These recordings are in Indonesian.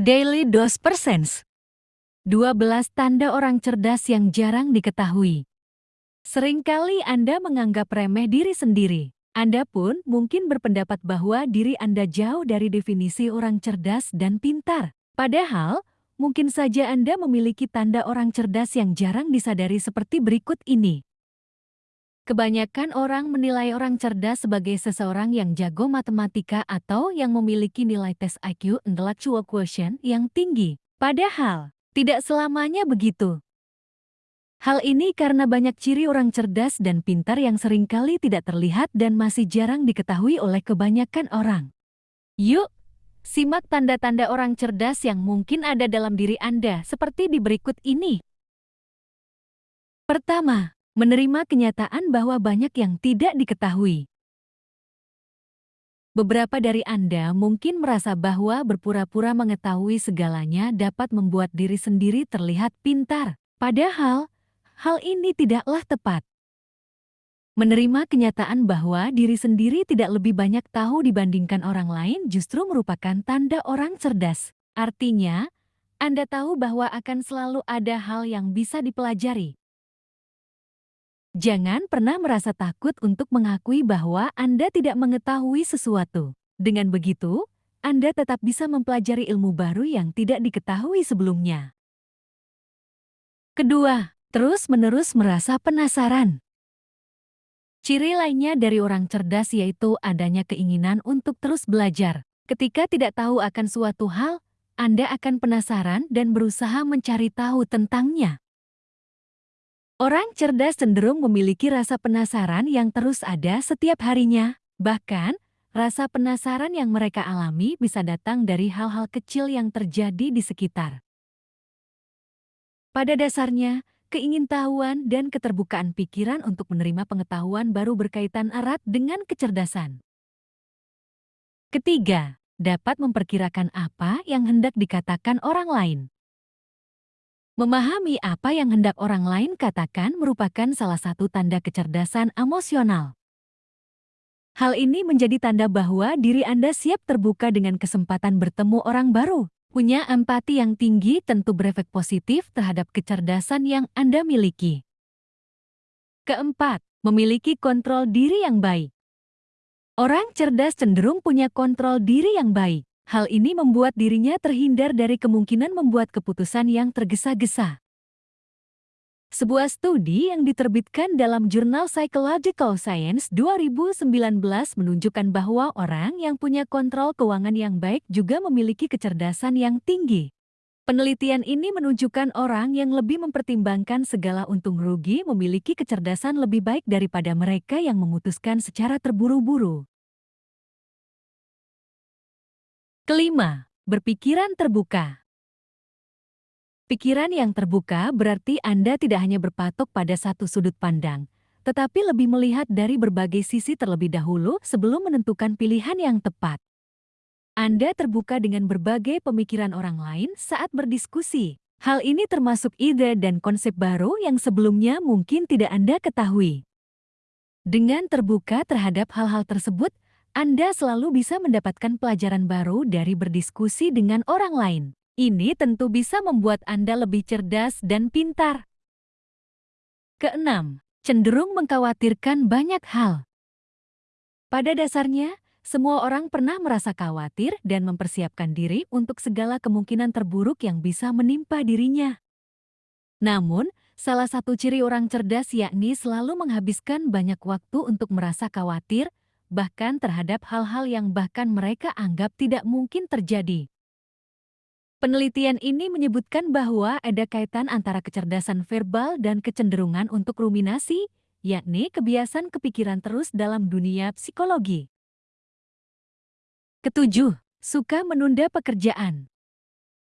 Daily Dose Percents 12 tanda orang cerdas yang jarang diketahui. Seringkali Anda menganggap remeh diri sendiri. Anda pun mungkin berpendapat bahwa diri Anda jauh dari definisi orang cerdas dan pintar. Padahal, mungkin saja Anda memiliki tanda orang cerdas yang jarang disadari seperti berikut ini. Kebanyakan orang menilai orang cerdas sebagai seseorang yang jago matematika atau yang memiliki nilai tes IQ intellectual quotient yang tinggi. Padahal, tidak selamanya begitu. Hal ini karena banyak ciri orang cerdas dan pintar yang sering kali tidak terlihat dan masih jarang diketahui oleh kebanyakan orang. Yuk, simak tanda-tanda orang cerdas yang mungkin ada dalam diri Anda seperti di berikut ini. Pertama, menerima kenyataan bahwa banyak yang tidak diketahui. Beberapa dari Anda mungkin merasa bahwa berpura-pura mengetahui segalanya dapat membuat diri sendiri terlihat pintar. Padahal, hal ini tidaklah tepat. Menerima kenyataan bahwa diri sendiri tidak lebih banyak tahu dibandingkan orang lain justru merupakan tanda orang cerdas. Artinya, Anda tahu bahwa akan selalu ada hal yang bisa dipelajari, Jangan pernah merasa takut untuk mengakui bahwa Anda tidak mengetahui sesuatu. Dengan begitu, Anda tetap bisa mempelajari ilmu baru yang tidak diketahui sebelumnya. Kedua, terus-menerus merasa penasaran. Ciri lainnya dari orang cerdas yaitu adanya keinginan untuk terus belajar. Ketika tidak tahu akan suatu hal, Anda akan penasaran dan berusaha mencari tahu tentangnya. Orang cerdas cenderung memiliki rasa penasaran yang terus ada setiap harinya. Bahkan, rasa penasaran yang mereka alami bisa datang dari hal-hal kecil yang terjadi di sekitar. Pada dasarnya, keingintahuan dan keterbukaan pikiran untuk menerima pengetahuan baru berkaitan erat dengan kecerdasan. Ketiga, dapat memperkirakan apa yang hendak dikatakan orang lain. Memahami apa yang hendak orang lain katakan merupakan salah satu tanda kecerdasan emosional. Hal ini menjadi tanda bahwa diri Anda siap terbuka dengan kesempatan bertemu orang baru. Punya empati yang tinggi tentu berefek positif terhadap kecerdasan yang Anda miliki. Keempat, memiliki kontrol diri yang baik. Orang cerdas cenderung punya kontrol diri yang baik. Hal ini membuat dirinya terhindar dari kemungkinan membuat keputusan yang tergesa-gesa. Sebuah studi yang diterbitkan dalam jurnal Psychological Science 2019 menunjukkan bahwa orang yang punya kontrol keuangan yang baik juga memiliki kecerdasan yang tinggi. Penelitian ini menunjukkan orang yang lebih mempertimbangkan segala untung rugi memiliki kecerdasan lebih baik daripada mereka yang memutuskan secara terburu-buru. Kelima, berpikiran terbuka. Pikiran yang terbuka berarti Anda tidak hanya berpatok pada satu sudut pandang, tetapi lebih melihat dari berbagai sisi terlebih dahulu sebelum menentukan pilihan yang tepat. Anda terbuka dengan berbagai pemikiran orang lain saat berdiskusi. Hal ini termasuk ide dan konsep baru yang sebelumnya mungkin tidak Anda ketahui. Dengan terbuka terhadap hal-hal tersebut, anda selalu bisa mendapatkan pelajaran baru dari berdiskusi dengan orang lain. Ini tentu bisa membuat Anda lebih cerdas dan pintar. Keenam, cenderung mengkhawatirkan banyak hal. Pada dasarnya, semua orang pernah merasa khawatir dan mempersiapkan diri untuk segala kemungkinan terburuk yang bisa menimpa dirinya. Namun, salah satu ciri orang cerdas yakni selalu menghabiskan banyak waktu untuk merasa khawatir bahkan terhadap hal-hal yang bahkan mereka anggap tidak mungkin terjadi. Penelitian ini menyebutkan bahwa ada kaitan antara kecerdasan verbal dan kecenderungan untuk ruminasi, yakni kebiasaan kepikiran terus dalam dunia psikologi. Ketujuh, suka menunda pekerjaan.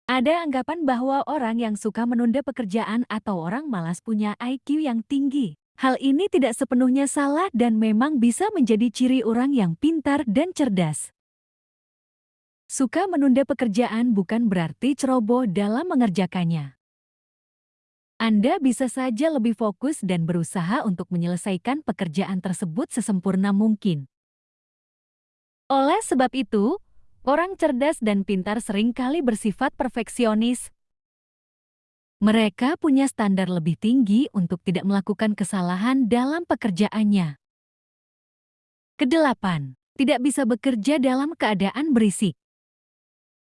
Ada anggapan bahwa orang yang suka menunda pekerjaan atau orang malas punya IQ yang tinggi. Hal ini tidak sepenuhnya salah dan memang bisa menjadi ciri orang yang pintar dan cerdas. Suka menunda pekerjaan bukan berarti ceroboh dalam mengerjakannya. Anda bisa saja lebih fokus dan berusaha untuk menyelesaikan pekerjaan tersebut sesempurna mungkin. Oleh sebab itu, Orang cerdas dan pintar sering kali bersifat perfeksionis. Mereka punya standar lebih tinggi untuk tidak melakukan kesalahan dalam pekerjaannya. Kedelapan, tidak bisa bekerja dalam keadaan berisik.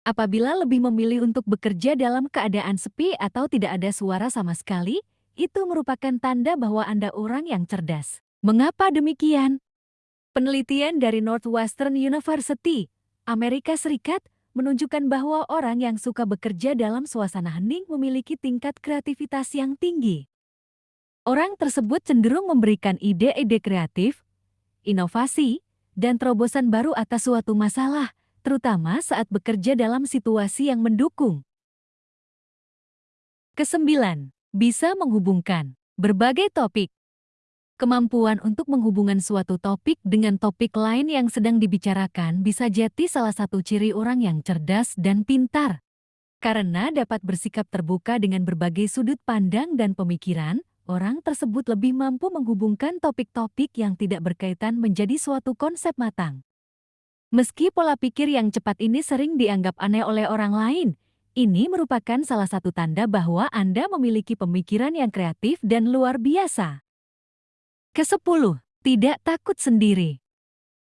Apabila lebih memilih untuk bekerja dalam keadaan sepi atau tidak ada suara sama sekali, itu merupakan tanda bahwa Anda orang yang cerdas. Mengapa demikian? Penelitian dari Northwestern University, Amerika Serikat, menunjukkan bahwa orang yang suka bekerja dalam suasana hening memiliki tingkat kreativitas yang tinggi. Orang tersebut cenderung memberikan ide-ide kreatif, inovasi, dan terobosan baru atas suatu masalah, terutama saat bekerja dalam situasi yang mendukung. Kesembilan, bisa menghubungkan berbagai topik. Kemampuan untuk menghubungkan suatu topik dengan topik lain yang sedang dibicarakan bisa jadi salah satu ciri orang yang cerdas dan pintar. Karena dapat bersikap terbuka dengan berbagai sudut pandang dan pemikiran, orang tersebut lebih mampu menghubungkan topik-topik yang tidak berkaitan menjadi suatu konsep matang. Meski pola pikir yang cepat ini sering dianggap aneh oleh orang lain, ini merupakan salah satu tanda bahwa Anda memiliki pemikiran yang kreatif dan luar biasa. Kesepuluh, tidak takut sendiri.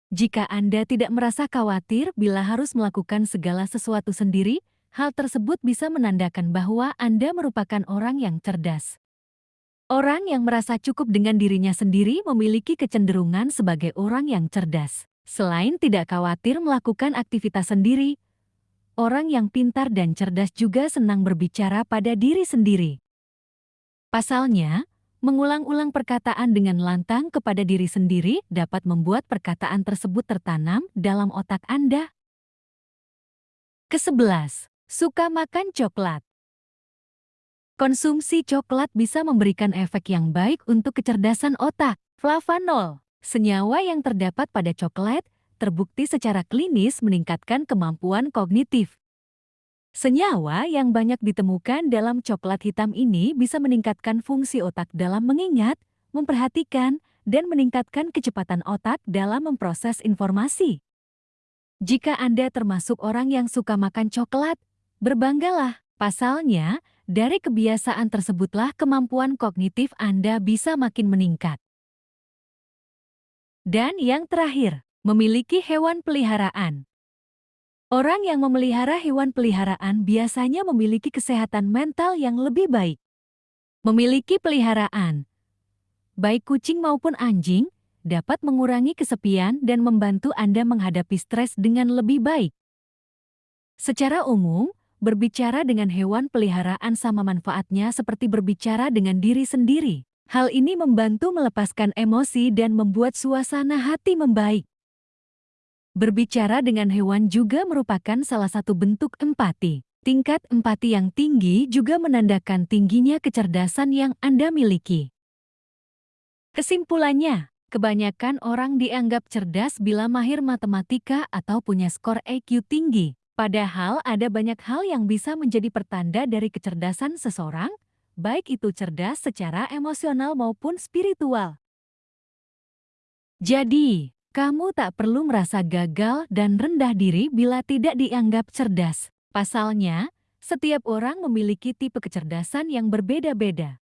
Jika Anda tidak merasa khawatir bila harus melakukan segala sesuatu sendiri, hal tersebut bisa menandakan bahwa Anda merupakan orang yang cerdas. Orang yang merasa cukup dengan dirinya sendiri memiliki kecenderungan sebagai orang yang cerdas. Selain tidak khawatir melakukan aktivitas sendiri, orang yang pintar dan cerdas juga senang berbicara pada diri sendiri. Pasalnya, mengulang-ulang perkataan dengan lantang kepada diri sendiri dapat membuat perkataan tersebut tertanam dalam otak Anda. Kesebelas, suka makan coklat. Konsumsi coklat bisa memberikan efek yang baik untuk kecerdasan otak. Flavanol, senyawa yang terdapat pada coklat, terbukti secara klinis meningkatkan kemampuan kognitif. Senyawa yang banyak ditemukan dalam coklat hitam ini bisa meningkatkan fungsi otak dalam mengingat, memperhatikan, dan meningkatkan kecepatan otak dalam memproses informasi. Jika Anda termasuk orang yang suka makan coklat, berbanggalah. Pasalnya, dari kebiasaan tersebutlah kemampuan kognitif Anda bisa makin meningkat. Dan yang terakhir, Memiliki hewan peliharaan Orang yang memelihara hewan peliharaan biasanya memiliki kesehatan mental yang lebih baik. Memiliki peliharaan, baik kucing maupun anjing, dapat mengurangi kesepian dan membantu Anda menghadapi stres dengan lebih baik. Secara umum, berbicara dengan hewan peliharaan sama manfaatnya seperti berbicara dengan diri sendiri. Hal ini membantu melepaskan emosi dan membuat suasana hati membaik. Berbicara dengan hewan juga merupakan salah satu bentuk empati. Tingkat empati yang tinggi juga menandakan tingginya kecerdasan yang Anda miliki. Kesimpulannya, kebanyakan orang dianggap cerdas bila mahir matematika atau punya skor EQ tinggi. Padahal ada banyak hal yang bisa menjadi pertanda dari kecerdasan seseorang, baik itu cerdas secara emosional maupun spiritual. Jadi, kamu tak perlu merasa gagal dan rendah diri bila tidak dianggap cerdas. Pasalnya, setiap orang memiliki tipe kecerdasan yang berbeda-beda.